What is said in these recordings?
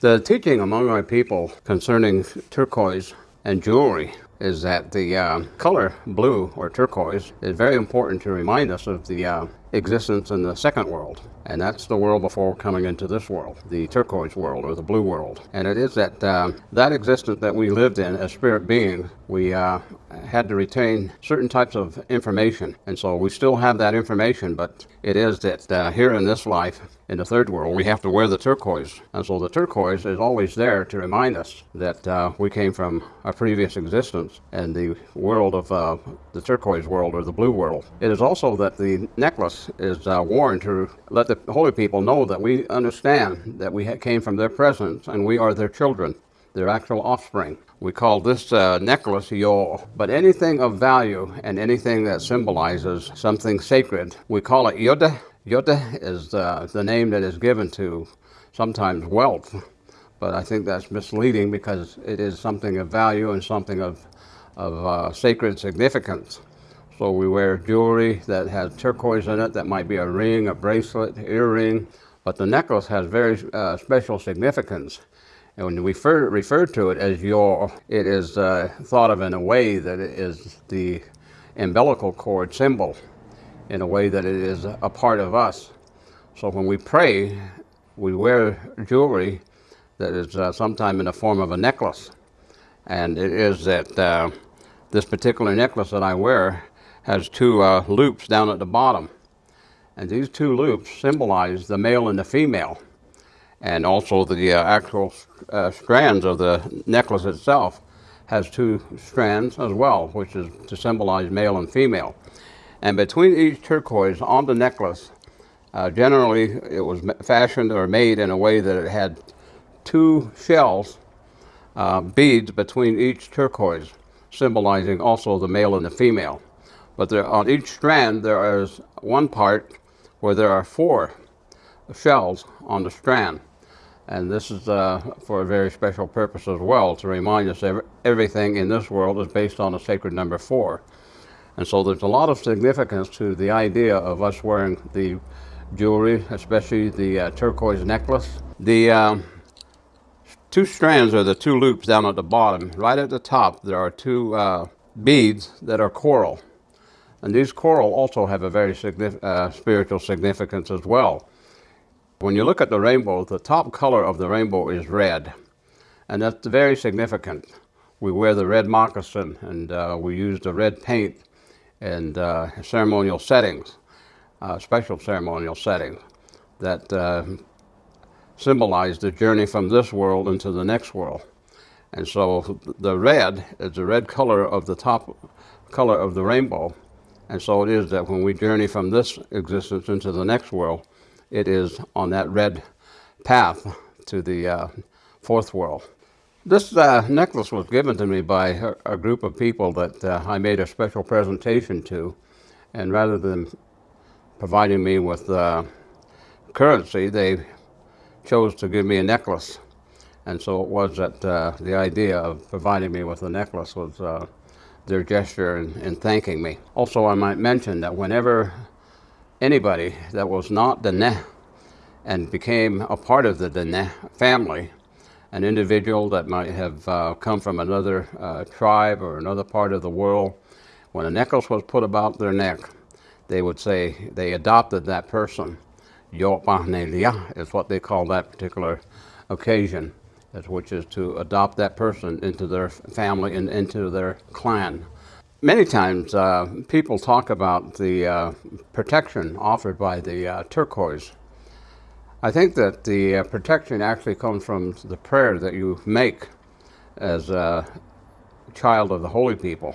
The teaching among our people concerning turquoise and jewelry is that the uh, color blue or turquoise is very important to remind us of the uh, existence in the second world. And that's the world before coming into this world, the turquoise world or the blue world. And it is that uh, that existence that we lived in as spirit beings, we uh, had to retain certain types of information. And so we still have that information, but it is that uh, here in this life, in the third world, we have to wear the turquoise. And so the turquoise is always there to remind us that uh, we came from a previous existence and the world of uh, the turquoise world or the blue world. It is also that the necklace is uh, worn to let the holy people know that we understand that we came from their presence and we are their children, their actual offspring. We call this uh, necklace yo, but anything of value and anything that symbolizes something sacred, we call it yoda. Yoda is uh, the name that is given to sometimes wealth, but I think that's misleading because it is something of value and something of, of uh, sacred significance. So we wear jewelry that has turquoise in it, that might be a ring, a bracelet, earring, but the necklace has very uh, special significance. And when we refer, refer to it as your, it is uh, thought of in a way that it is the umbilical cord symbol, in a way that it is a part of us. So when we pray, we wear jewelry that is uh, sometime in the form of a necklace. And it is that uh, this particular necklace that I wear has two uh, loops down at the bottom. And these two loops symbolize the male and the female and also the uh, actual uh, strands of the necklace itself has two strands as well, which is to symbolize male and female. And between each turquoise on the necklace, uh, generally it was fashioned or made in a way that it had two shells, uh, beads between each turquoise, symbolizing also the male and the female. But there, on each strand there is one part where there are four shells on the strand. And this is uh, for a very special purpose as well, to remind us that everything in this world is based on the sacred number four. And so there's a lot of significance to the idea of us wearing the jewelry, especially the uh, turquoise necklace. The um, two strands are the two loops down at the bottom. Right at the top, there are two uh, beads that are coral. And these coral also have a very uh, spiritual significance as well. When you look at the rainbow, the top color of the rainbow is red, and that's very significant. We wear the red moccasin, and uh, we use the red paint in uh, ceremonial settings, uh, special ceremonial settings, that uh, symbolize the journey from this world into the next world. And so the red is the red color of the top color of the rainbow. And so it is that when we journey from this existence into the next world, it is on that red path to the uh, fourth world. This uh, necklace was given to me by a, a group of people that uh, I made a special presentation to. And rather than providing me with uh, currency, they chose to give me a necklace. And so it was that uh, the idea of providing me with a necklace was uh, their gesture in, in thanking me. Also, I might mention that whenever anybody that was not Dene and became a part of the Dene family, an individual that might have uh, come from another uh, tribe or another part of the world, when a necklace was put about their neck, they would say they adopted that person. Yopahnelia is what they call that particular occasion, which is to adopt that person into their family and into their clan. Many times uh, people talk about the uh, protection offered by the uh, turquoise. I think that the uh, protection actually comes from the prayer that you make as a child of the holy people.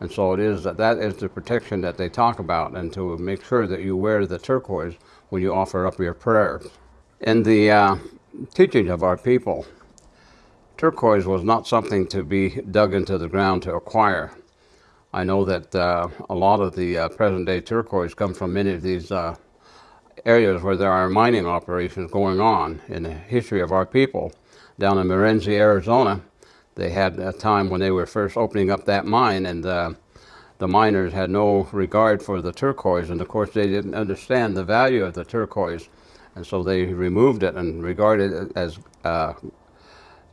And so it is that that is the protection that they talk about and to make sure that you wear the turquoise when you offer up your prayers. In the uh, teachings of our people, turquoise was not something to be dug into the ground to acquire. I know that uh, a lot of the uh, present-day turquoise come from many of these uh, areas where there are mining operations going on in the history of our people. Down in Morenci, Arizona, they had a time when they were first opening up that mine and uh, the miners had no regard for the turquoise, and of course they didn't understand the value of the turquoise, and so they removed it and regarded it as uh,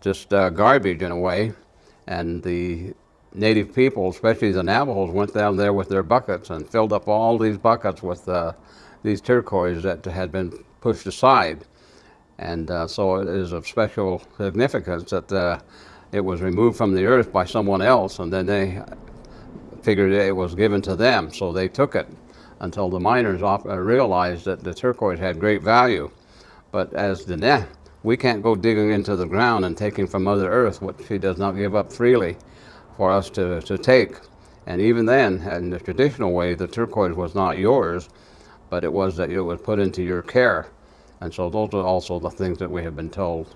just uh, garbage in a way. And the native people, especially the Navajos, went down there with their buckets and filled up all these buckets with uh, these turquoise that had been pushed aside. And uh, so it is of special significance that uh, it was removed from the earth by someone else, and then they figured it was given to them, so they took it until the miners off, uh, realized that the turquoise had great value. But as the we can't go digging into the ground and taking from Mother Earth what she does not give up freely for us to, to take. And even then, in the traditional way, the turquoise was not yours, but it was that it was put into your care. And so those are also the things that we have been told.